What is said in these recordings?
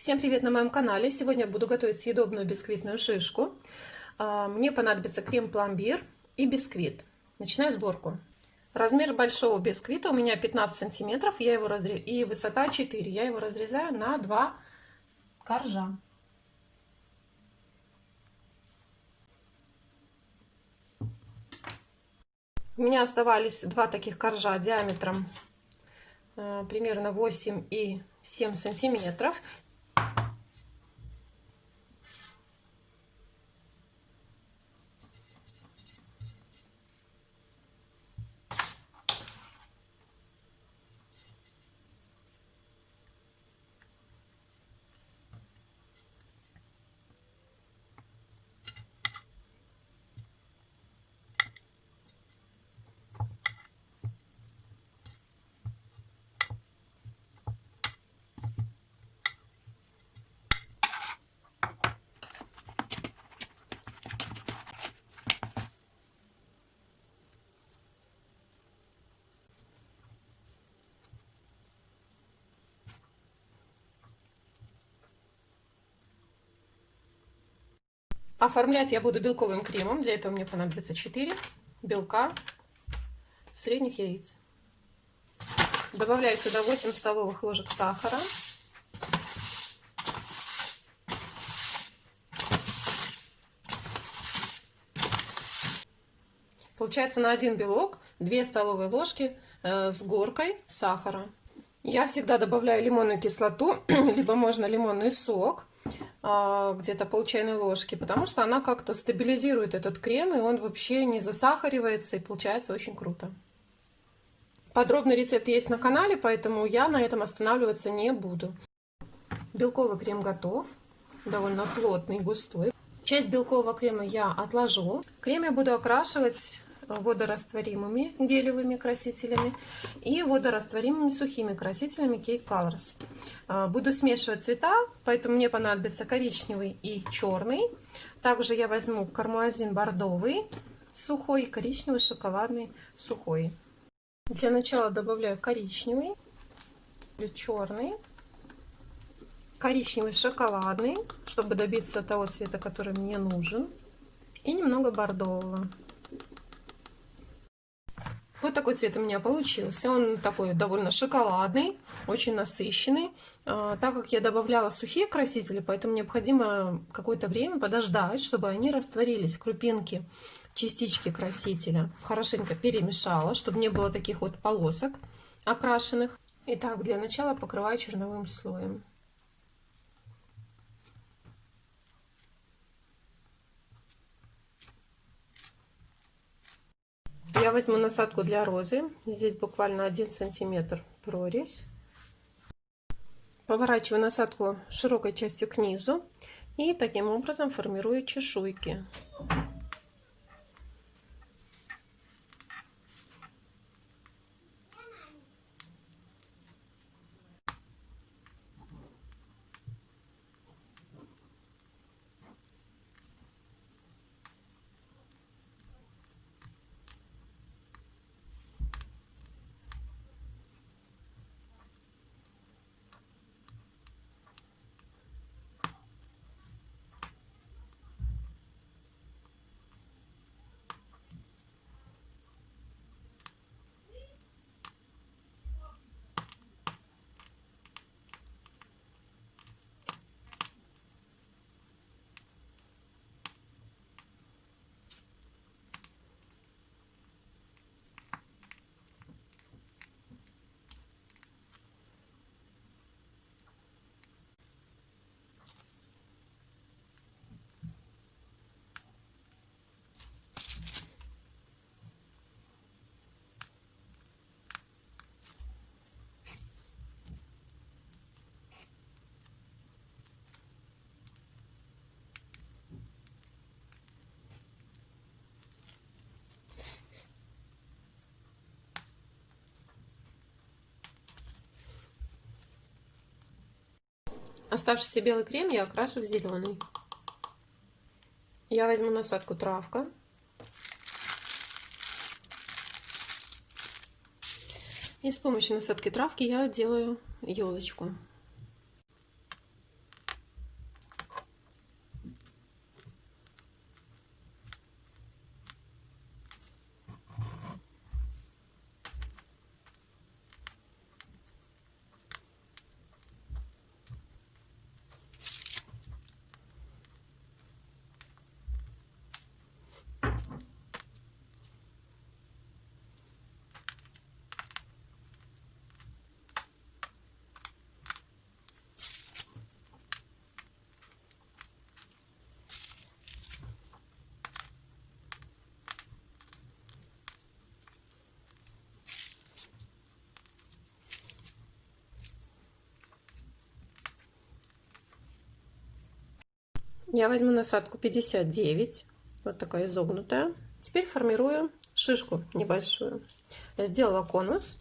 Всем привет на моем канале! Сегодня буду готовить съедобную бисквитную шишку. А, мне понадобится крем-пломбир и бисквит. Начинаю сборку. Размер большого бисквита у меня 15 сантиметров, я его разрез... и высота 4. Я его разрезаю на два коржа. У меня оставались два таких коржа диаметром э, примерно 8 и 7 сантиметров. Оформлять я буду белковым кремом. Для этого мне понадобится 4 белка средних яиц. Добавляю сюда 8 столовых ложек сахара. Получается на один белок 2 столовые ложки э, с горкой сахара. Я всегда добавляю лимонную кислоту, либо можно лимонный сок. А, где-то пол чайной ложки, потому что она как-то стабилизирует этот крем, и он вообще не засахаривается, и получается очень круто. Подробный рецепт есть на канале, поэтому я на этом останавливаться не буду. Белковый крем готов, довольно плотный, густой. Часть белкового крема я отложу. Крем я буду окрашивать водорастворимыми гелевыми красителями и водорастворимыми сухими красителями Cake Colors. А, буду смешивать цвета, поэтому мне понадобится коричневый и черный. Также я возьму кармуазин бордовый сухой коричневый шоколадный сухой. Для начала добавляю коричневый, черный, коричневый шоколадный, чтобы добиться того цвета, который мне нужен, и немного бордового. Вот такой цвет у меня получился. Он такой довольно шоколадный, очень насыщенный. А, так как я добавляла сухие красители, поэтому необходимо какое-то время подождать, чтобы они растворились, крупинки, частички красителя. Хорошенько перемешала, чтобы не было таких вот полосок окрашенных. Итак, для начала покрываю черновым слоем. Я возьму насадку для розы. Здесь буквально 1 сантиметр прорезь. Поворачиваю насадку широкой частью к низу и таким образом формирую чешуйки. Оставшийся белый крем я окрашу в зеленый. Я возьму насадку травка. И с помощью насадки травки я делаю елочку. Я возьму насадку 59, вот такая изогнутая. Теперь формирую шишку небольшую. Я сделала конус.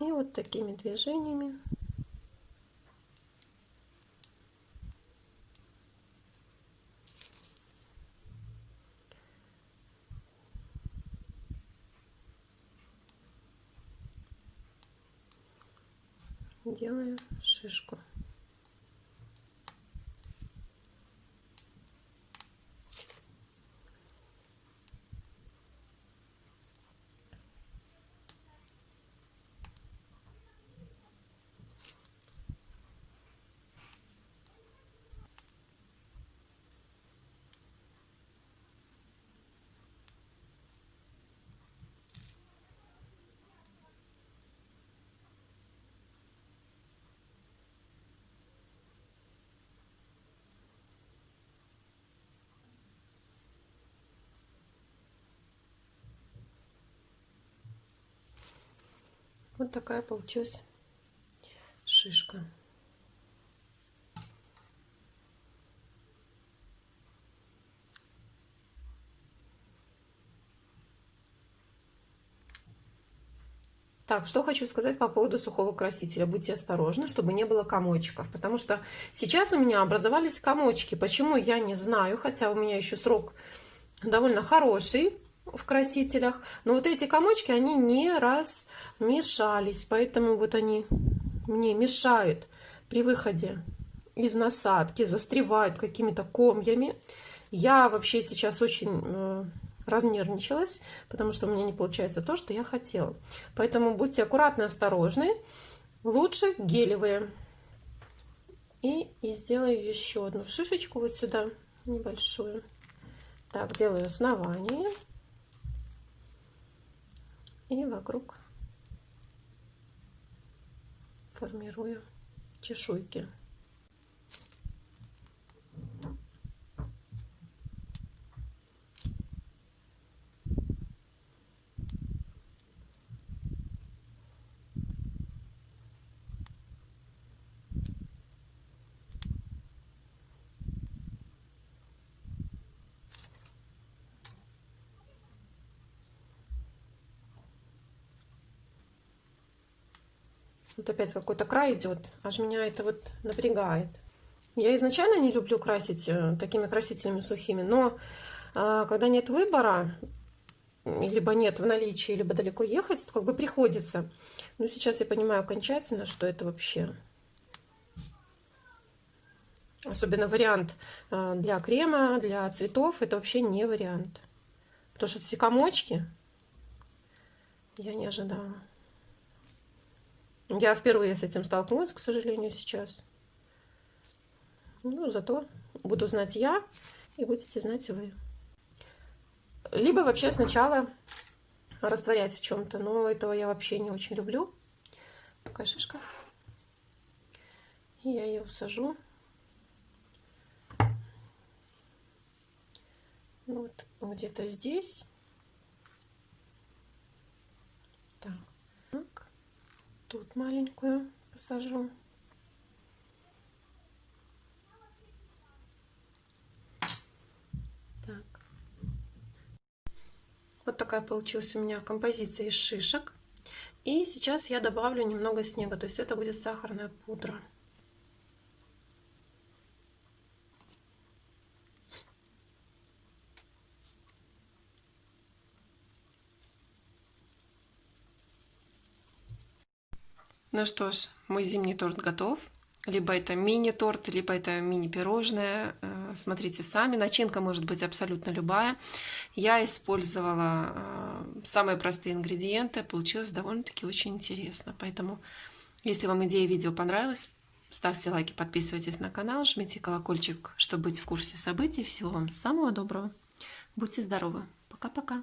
И вот такими движениями делаю шишку. Вот такая получилась шишка. Так, что хочу сказать по поводу сухого красителя. Будьте осторожны, чтобы не было комочков. Потому что сейчас у меня образовались комочки. Почему, я не знаю. Хотя у меня еще срок довольно хороший в красителях. Но вот эти комочки, они не размешались. Поэтому вот они мне мешают при выходе из насадки, застревают какими-то комьями. Я вообще сейчас очень э, разнервничалась, потому что у меня не получается то, что я хотела. Поэтому будьте аккуратны, осторожны. Лучше гелевые. И, и сделаю еще одну шишечку вот сюда, небольшую. Так, делаю основание и вокруг формирую чешуйки. Вот опять какой-то край идет, аж меня это вот напрягает. Я изначально не люблю красить э, такими красителями сухими, но а, когда нет выбора, либо нет в наличии, либо далеко ехать, то как бы приходится. Но сейчас я понимаю окончательно, что это вообще... Особенно вариант э, для крема, для цветов, это вообще не вариант. Потому что эти комочки я не ожидала. Я впервые с этим столкнулась, к сожалению, сейчас. Ну, зато буду знать я, и будете знать вы. Либо вообще сначала растворять в чем-то, но этого я вообще не очень люблю. Такая шишка. И я ее усажу. Вот где-то здесь. Тут маленькую посажу. Так. Вот такая получилась у меня композиция из шишек. И сейчас я добавлю немного снега, то есть это будет сахарная пудра. Ну что ж, мой зимний торт готов. Либо это мини-торт, либо это мини-пирожное. Э, смотрите сами. Начинка может быть абсолютно любая. Я использовала э, самые простые ингредиенты. Получилось довольно-таки очень интересно. Поэтому, если вам идея видео понравилась, ставьте лайки, подписывайтесь на канал, жмите колокольчик, чтобы быть в курсе событий. Всего вам самого доброго. Будьте здоровы. Пока-пока.